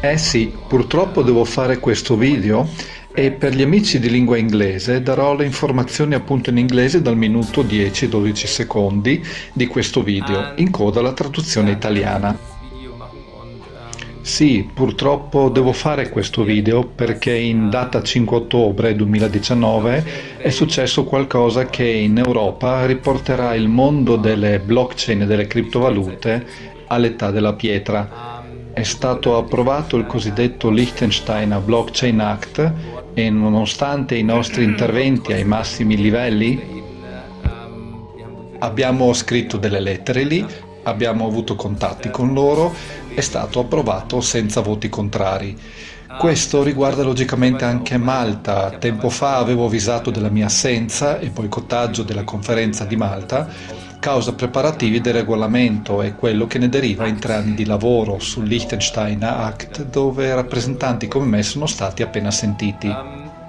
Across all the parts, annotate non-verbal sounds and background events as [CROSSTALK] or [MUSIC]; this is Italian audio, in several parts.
Eh sì, purtroppo devo fare questo video e per gli amici di lingua inglese darò le informazioni appunto in inglese dal minuto 10-12 secondi di questo video, in coda alla traduzione italiana. Sì, purtroppo devo fare questo video perché in data 5 ottobre 2019 è successo qualcosa che in Europa riporterà il mondo delle blockchain e delle criptovalute all'età della pietra. È stato approvato il cosiddetto Liechtensteiner Blockchain Act e nonostante i nostri interventi ai massimi livelli abbiamo scritto delle lettere lì, abbiamo avuto contatti con loro, è stato approvato senza voti contrari. Questo riguarda logicamente anche Malta. Tempo fa avevo avvisato della mia assenza e boicottaggio della conferenza di Malta causa preparativi del regolamento e quello che ne deriva in tre anni di lavoro sul Liechtenstein Act dove rappresentanti come me sono stati appena sentiti.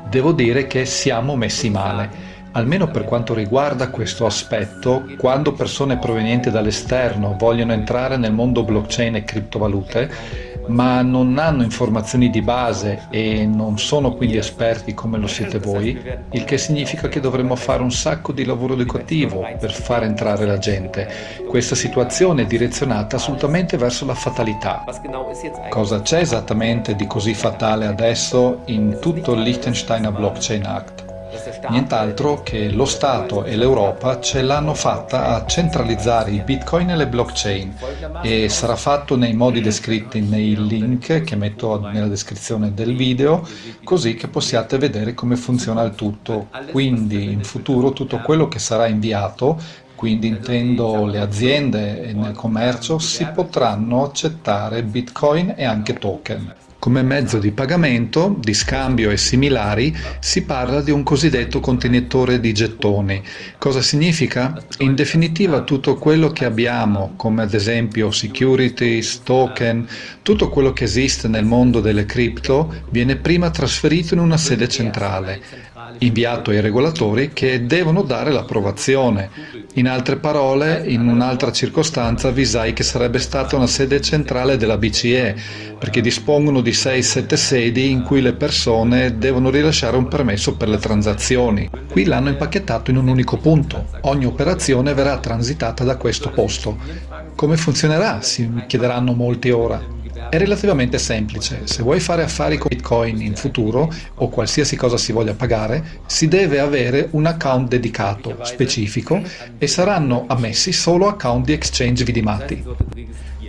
Devo dire che siamo messi male. Almeno per quanto riguarda questo aspetto, quando persone provenienti dall'esterno vogliono entrare nel mondo blockchain e criptovalute, ma non hanno informazioni di base e non sono quindi esperti come lo siete voi, il che significa che dovremmo fare un sacco di lavoro educativo per far entrare la gente. Questa situazione è direzionata assolutamente verso la fatalità. Cosa c'è esattamente di così fatale adesso in tutto il Liechtensteiner Blockchain Act? Nient'altro che lo Stato e l'Europa ce l'hanno fatta a centralizzare i bitcoin e le blockchain e sarà fatto nei modi descritti nei link che metto nella descrizione del video così che possiate vedere come funziona il tutto. Quindi in futuro tutto quello che sarà inviato quindi intendo le aziende e nel commercio si potranno accettare bitcoin e anche token. Come mezzo di pagamento, di scambio e similari si parla di un cosiddetto contenitore di gettoni. Cosa significa? In definitiva tutto quello che abbiamo, come ad esempio securities, token, tutto quello che esiste nel mondo delle cripto viene prima trasferito in una sede centrale inviato ai regolatori che devono dare l'approvazione. In altre parole, in un'altra circostanza avvisai che sarebbe stata una sede centrale della BCE, perché dispongono di 6-7 sedi in cui le persone devono rilasciare un permesso per le transazioni. Qui l'hanno impacchettato in un unico punto. Ogni operazione verrà transitata da questo posto. Come funzionerà? Si chiederanno molti ora. È relativamente semplice, se vuoi fare affari con Bitcoin in futuro o qualsiasi cosa si voglia pagare, si deve avere un account dedicato, specifico e saranno ammessi solo account di exchange vidimati.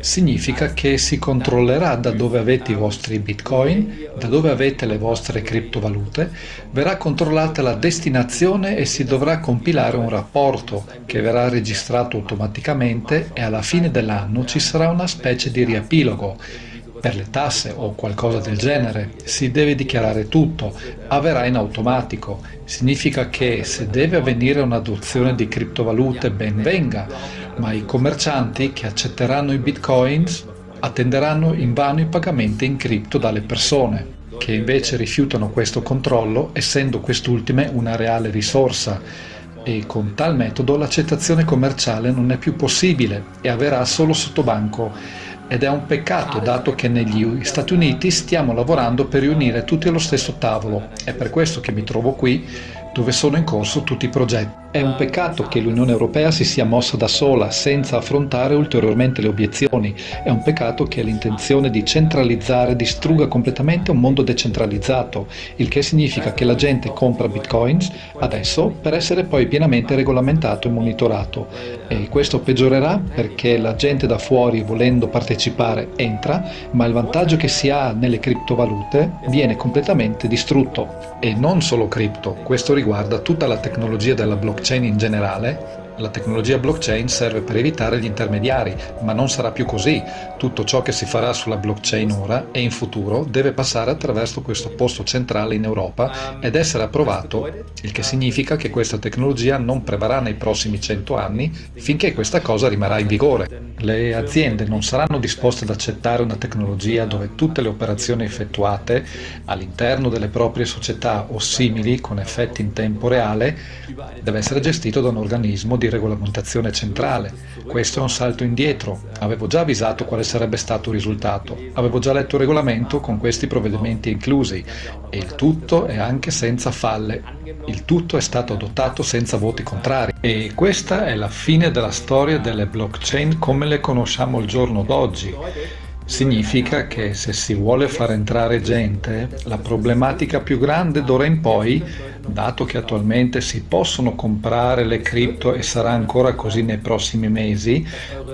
Significa che si controllerà da dove avete i vostri bitcoin, da dove avete le vostre criptovalute, verrà controllata la destinazione e si dovrà compilare un rapporto che verrà registrato automaticamente e alla fine dell'anno ci sarà una specie di riepilogo per le tasse o qualcosa del genere, si deve dichiarare tutto, avverrà in automatico. Significa che se deve avvenire un'adozione di criptovalute ben venga, ma i commercianti che accetteranno i bitcoins attenderanno invano i pagamenti in cripto dalle persone, che invece rifiutano questo controllo essendo quest'ultime una reale risorsa e con tal metodo l'accettazione commerciale non è più possibile e avverrà solo sotto banco ed è un peccato dato che negli Stati Uniti stiamo lavorando per riunire tutti allo stesso tavolo. È per questo che mi trovo qui dove sono in corso tutti i progetti. È un peccato che l'Unione Europea si sia mossa da sola senza affrontare ulteriormente le obiezioni. È un peccato che l'intenzione di centralizzare distrugga completamente un mondo decentralizzato, il che significa che la gente compra bitcoins adesso per essere poi pienamente regolamentato e monitorato. E questo peggiorerà perché la gente da fuori volendo partecipare entra, ma il vantaggio che si ha nelle criptovalute viene completamente distrutto. E non solo cripto, questo riguarda tutta la tecnologia della blockchain blockchain in generale la tecnologia blockchain serve per evitare gli intermediari, ma non sarà più così. Tutto ciò che si farà sulla blockchain ora e in futuro deve passare attraverso questo posto centrale in Europa ed essere approvato, il che significa che questa tecnologia non prevarrà nei prossimi 100 anni finché questa cosa rimarrà in vigore. Le aziende non saranno disposte ad accettare una tecnologia dove tutte le operazioni effettuate all'interno delle proprie società o simili con effetti in tempo reale deve essere gestito da un organismo di regolamentazione centrale. Questo è un salto indietro. Avevo già avvisato quale sarebbe stato il risultato. Avevo già letto il regolamento con questi provvedimenti inclusi e il tutto è anche senza falle. Il tutto è stato adottato senza voti contrari. E questa è la fine della storia delle blockchain come le conosciamo al giorno d'oggi. Significa che se si vuole far entrare gente, la problematica più grande d'ora in poi, dato che attualmente si possono comprare le cripto e sarà ancora così nei prossimi mesi,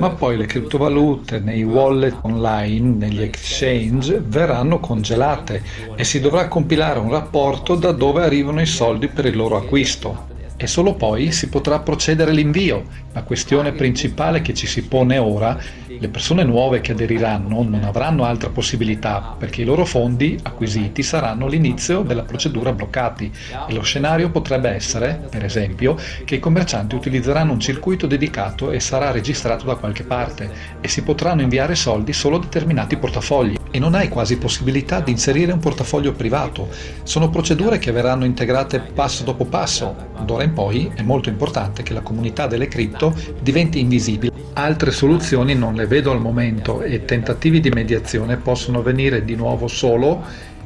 ma poi le criptovalute nei wallet online, negli exchange, verranno congelate e si dovrà compilare un rapporto da dove arrivano i soldi per il loro acquisto e solo poi si potrà procedere l'invio. La questione principale che ci si pone ora, le persone nuove che aderiranno non avranno altra possibilità perché i loro fondi acquisiti saranno l'inizio della procedura bloccati e lo scenario potrebbe essere, per esempio, che i commercianti utilizzeranno un circuito dedicato e sarà registrato da qualche parte e si potranno inviare soldi solo a determinati portafogli e non hai quasi possibilità di inserire un portafoglio privato. Sono procedure che verranno integrate passo dopo passo. D'ora in poi è molto importante che la comunità delle cripto diventi invisibile. Altre soluzioni non le vedo al momento e tentativi di mediazione possono venire di nuovo solo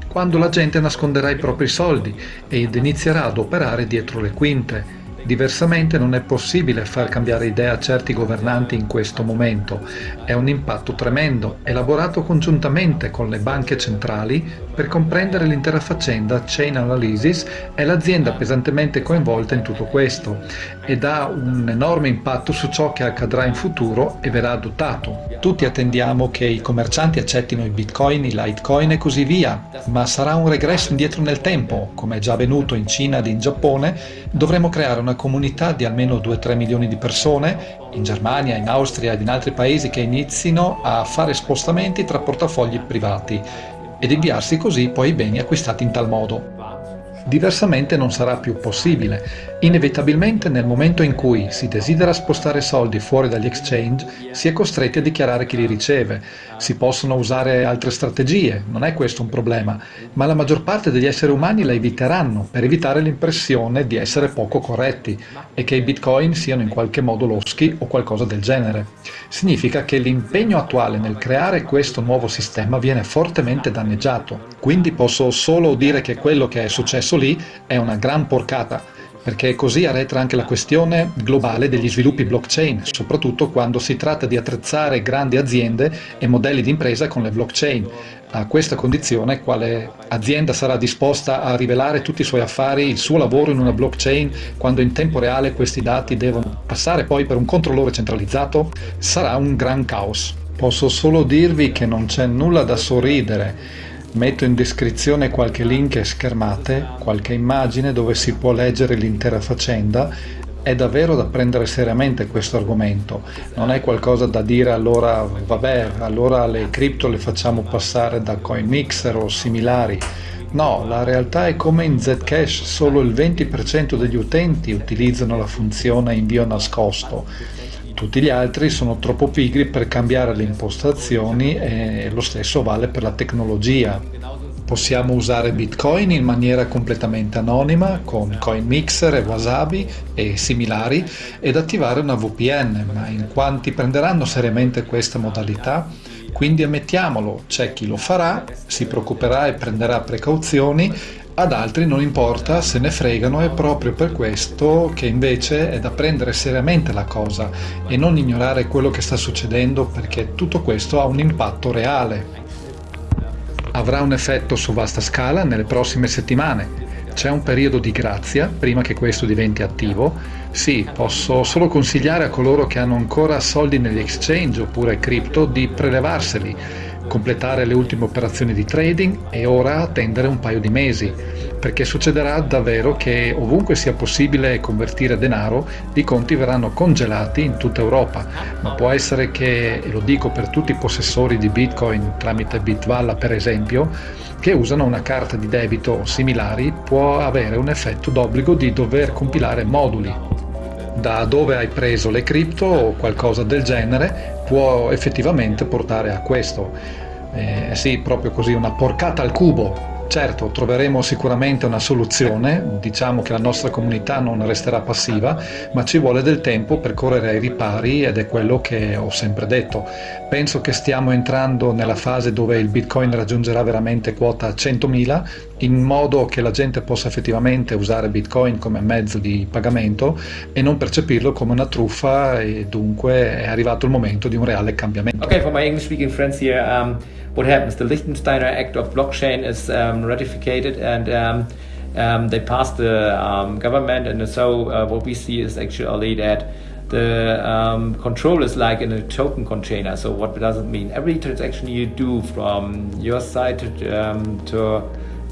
quando la gente nasconderà i propri soldi ed inizierà ad operare dietro le quinte. Diversamente non è possibile far cambiare idea a certi governanti in questo momento. È un impatto tremendo, elaborato congiuntamente con le banche centrali per comprendere l'intera faccenda Chain Analysis è l'azienda pesantemente coinvolta in tutto questo ed ha un enorme impatto su ciò che accadrà in futuro e verrà adottato. Tutti attendiamo che i commercianti accettino i bitcoin, i litecoin e così via, ma sarà un regresso indietro nel tempo, come è già avvenuto in Cina ed in Giappone, dovremo creare una comunità di almeno 2-3 milioni di persone in Germania, in Austria ed in altri paesi che inizino a fare spostamenti tra portafogli privati ed inviarsi così poi i beni acquistati in tal modo. Diversamente non sarà più possibile. Inevitabilmente nel momento in cui si desidera spostare soldi fuori dagli exchange si è costretti a dichiarare chi li riceve. Si possono usare altre strategie, non è questo un problema, ma la maggior parte degli esseri umani la eviteranno per evitare l'impressione di essere poco corretti e che i bitcoin siano in qualche modo loschi o qualcosa del genere. Significa che l'impegno attuale nel creare questo nuovo sistema viene fortemente danneggiato. Quindi posso solo dire che quello che è successo lì è una gran porcata, perché così arretra anche la questione globale degli sviluppi blockchain, soprattutto quando si tratta di attrezzare grandi aziende e modelli di impresa con le blockchain. A questa condizione, quale azienda sarà disposta a rivelare tutti i suoi affari, il suo lavoro in una blockchain, quando in tempo reale questi dati devono passare poi per un controllore centralizzato? Sarà un gran caos. Posso solo dirvi che non c'è nulla da sorridere Metto in descrizione qualche link e schermate, qualche immagine dove si può leggere l'intera faccenda. È davvero da prendere seriamente questo argomento, non è qualcosa da dire allora vabbè, allora le cripto le facciamo passare da CoinMixer o similari. No, la realtà è come in Zcash solo il 20% degli utenti utilizzano la funzione invio nascosto tutti gli altri sono troppo pigri per cambiare le impostazioni e lo stesso vale per la tecnologia. Possiamo usare Bitcoin in maniera completamente anonima con CoinMixer e Wasabi e similari ed attivare una VPN, ma in quanti prenderanno seriamente questa modalità? Quindi ammettiamolo, c'è chi lo farà, si preoccuperà e prenderà precauzioni ad altri non importa, se ne fregano, è proprio per questo che invece è da prendere seriamente la cosa e non ignorare quello che sta succedendo perché tutto questo ha un impatto reale. Avrà un effetto su vasta scala nelle prossime settimane. C'è un periodo di grazia prima che questo diventi attivo. Sì, posso solo consigliare a coloro che hanno ancora soldi negli exchange oppure cripto di prelevarseli completare le ultime operazioni di trading e ora attendere un paio di mesi, perché succederà davvero che ovunque sia possibile convertire denaro, i conti verranno congelati in tutta Europa, ma può essere che, e lo dico per tutti i possessori di Bitcoin tramite Bitvalla per esempio, che usano una carta di debito o similari, può avere un effetto d'obbligo di dover compilare moduli da dove hai preso le cripto o qualcosa del genere può effettivamente portare a questo. Eh, sì, proprio così, una porcata al cubo. Certo, troveremo sicuramente una soluzione, diciamo che la nostra comunità non resterà passiva, ma ci vuole del tempo per correre ai ripari ed è quello che ho sempre detto. Penso che stiamo entrando nella fase dove il Bitcoin raggiungerà veramente quota 100.000 in modo che la gente possa effettivamente usare Bitcoin come mezzo di pagamento e non percepirlo come una truffa e dunque è arrivato il momento di un reale cambiamento. Ok, for my English speaking friends here, um... what happens? The Liechtensteiner Act of Blockchain is um, ratified and um, um, they passed the um, government and so uh, what we see is actually that the um, control is like in a token container. So what does it mean? Every transaction you do from your side to, to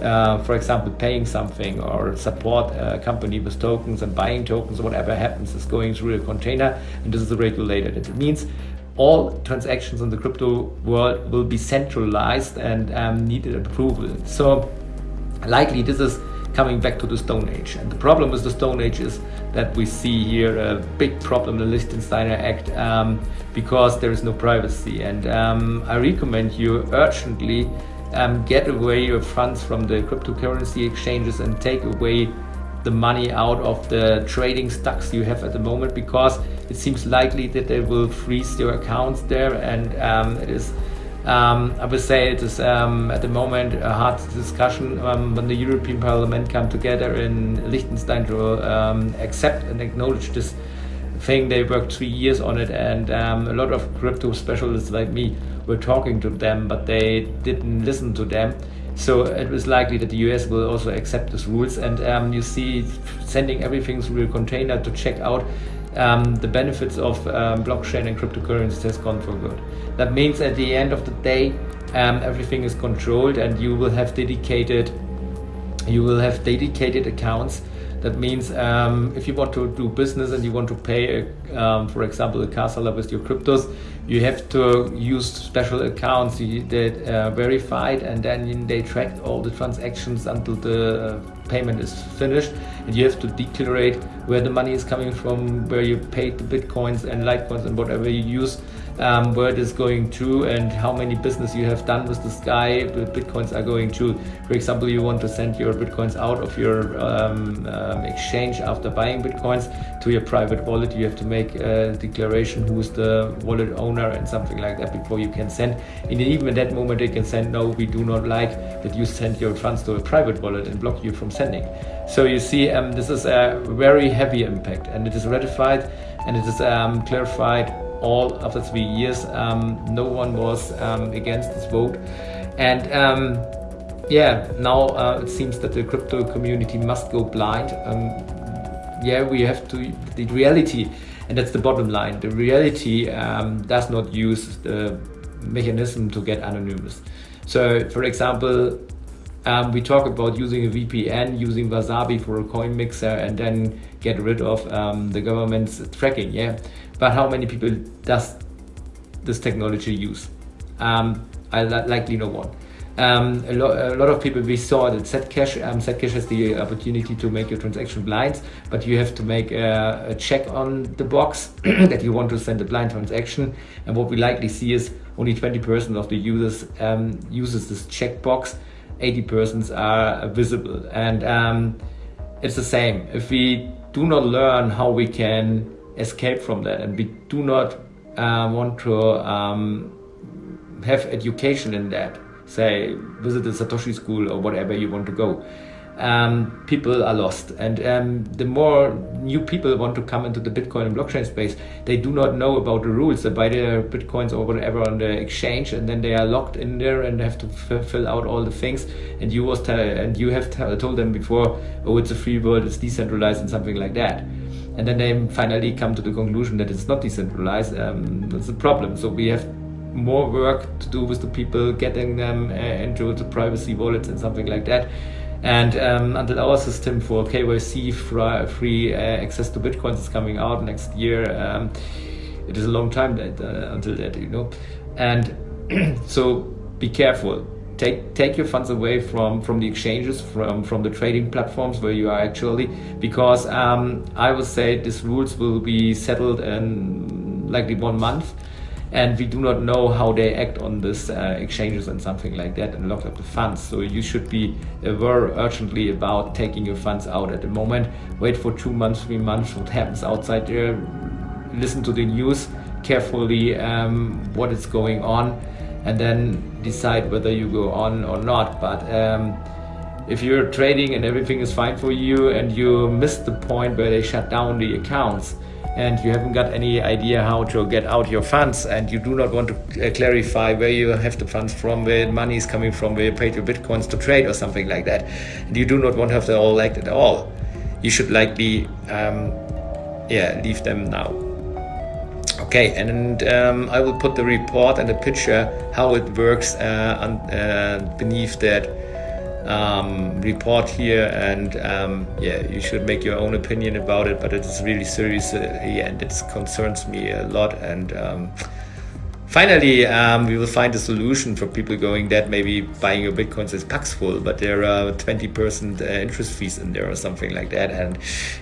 uh, for example, paying something or support a company with tokens and buying tokens, whatever happens is going through a container and this is regulated. It means all transactions in the crypto world will be centralized and um, needed approval. So likely this is coming back to the Stone Age. And the problem with the Stone Age is that we see here a big problem the Liechtensteiner Act um, because there is no privacy. And um, I recommend you urgently um, get away your funds from the cryptocurrency exchanges and take away the money out of the trading stocks you have at the moment because it seems likely that they will freeze your accounts there and um, it is um, I would say it is um, at the moment a hard discussion um, when the European Parliament come together in Liechtenstein to um, accept and acknowledge this thing. They worked three years on it and um, a lot of crypto specialists like me were talking to them but they didn't listen to them so it was likely that the US will also accept these rules and um, you see sending everything through a container to check out um, the benefits of um, blockchain and cryptocurrencies has gone for good. That means at the end of the day um, everything is controlled and you will have dedicated you will have dedicated accounts that means um, if you want to do business and you want to pay, a, um, for example, a car seller with your cryptos, you have to use special accounts that are uh, verified and then they track all the transactions until the uh, payment is finished. And you have to declare where the money is coming from, where you paid the bitcoins and litecoins and whatever you use um, where it is going to and how many business you have done with this guy the bitcoins are going to for example you want to send your bitcoins out of your um, um, exchange after buying bitcoins to your private wallet. You have to make a declaration who's the wallet owner and something like that before you can send. And even at that moment they can send no we do not like that you send your funds to a private wallet and block you from sending. So you see um, this is a very heavy impact and it is ratified and it is um, clarified all of the three years. Um, no one was um, against this vote. And um, yeah, now uh, it seems that the crypto community must go blind. Um, yeah, we have to, the reality, and that's the bottom line, the reality um, does not use the mechanism to get anonymous. So for example, um, we talk about using a VPN, using Wasabi for a coin mixer and then get rid of um, the government's tracking, yeah. But how many people does this technology use? Um, I likely no one. Um, a, lo a, lot of people we saw that Zcash, um, Zcash has the opportunity to make your transaction blind, but you have to make a, a check on the box [CLEARS THROAT] that you want to send a blind transaction. And what we likely see is only 20% of the users um, uses this checkbox 80 persons are visible. And um, it's the same. If we do not learn how we can escape from that and we do not uh, want to um, have education in that, say visit the Satoshi school or whatever you want to go, um, people are lost. And um, the more new people want to come into the Bitcoin and blockchain space, they do not know about the rules. They buy their Bitcoins or whatever on the exchange, and then they are locked in there and have to fill out all the things. And you was and you have told them before, oh, it's a free world, it's decentralized, and something like that. And then they finally come to the conclusion that it's not decentralized. Um, that's a problem. So we have more work to do with the people, getting them uh, into the privacy wallets and something like that. And um, until our system for KYC free uh, access to Bitcoins is coming out next year, um, it is a long time that, uh, until that, you know. And [CLEARS THROAT] so be careful. Take, take your funds away from, from the exchanges, from, from the trading platforms where you are actually, because um, I would say these rules will be settled in likely one month and we do not know how they act on this uh, exchanges and something like that and lock up the funds. So you should be aware urgently about taking your funds out at the moment. Wait for two months, three months, what happens outside there. Listen to the news carefully, um, what is going on, and then decide whether you go on or not. But um, if you're trading and everything is fine for you and you miss the point where they shut down the accounts, and you haven't got any idea how to get out your funds and you do not want to uh, clarify where you have the funds from, where money is coming from, where you paid your bitcoins to trade or something like that, and you do not want to have the all like at all, you should likely um, yeah, leave them now. Okay, and um, I will put the report and the picture how it works uh, on, uh, beneath that um, report here and um, yeah you should make your own opinion about it but it is really serious uh, and it concerns me a lot and um, finally um, we will find a solution for people going that maybe buying your bitcoins is paxful but there are 20 percent uh, interest fees in there or something like that and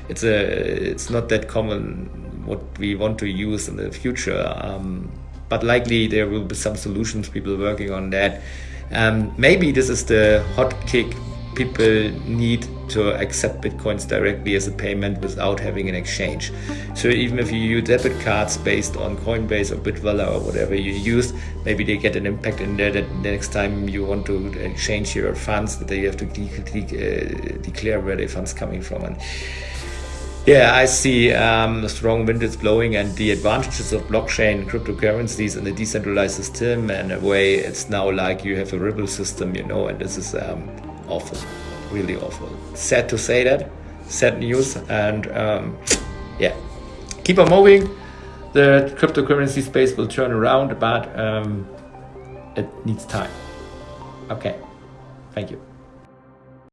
it's a it's not that common what we want to use in the future um, but likely there will be some solutions people working on that um, maybe this is the hot kick people need to accept bitcoins directly as a payment without having an exchange. So even if you use debit cards based on Coinbase or Bitwala or whatever you use, maybe they get an impact in there that the next time you want to exchange your funds that you have to de de uh, declare where the funds coming from. And yeah, I see um, a strong wind is blowing and the advantages of blockchain, cryptocurrencies and the decentralized system and a way it's now like you have a Ripple system, you know, and this is um, awful, really awful. Sad to say that, sad news and um, yeah, keep on moving. The cryptocurrency space will turn around, but um, it needs time. Okay, thank you.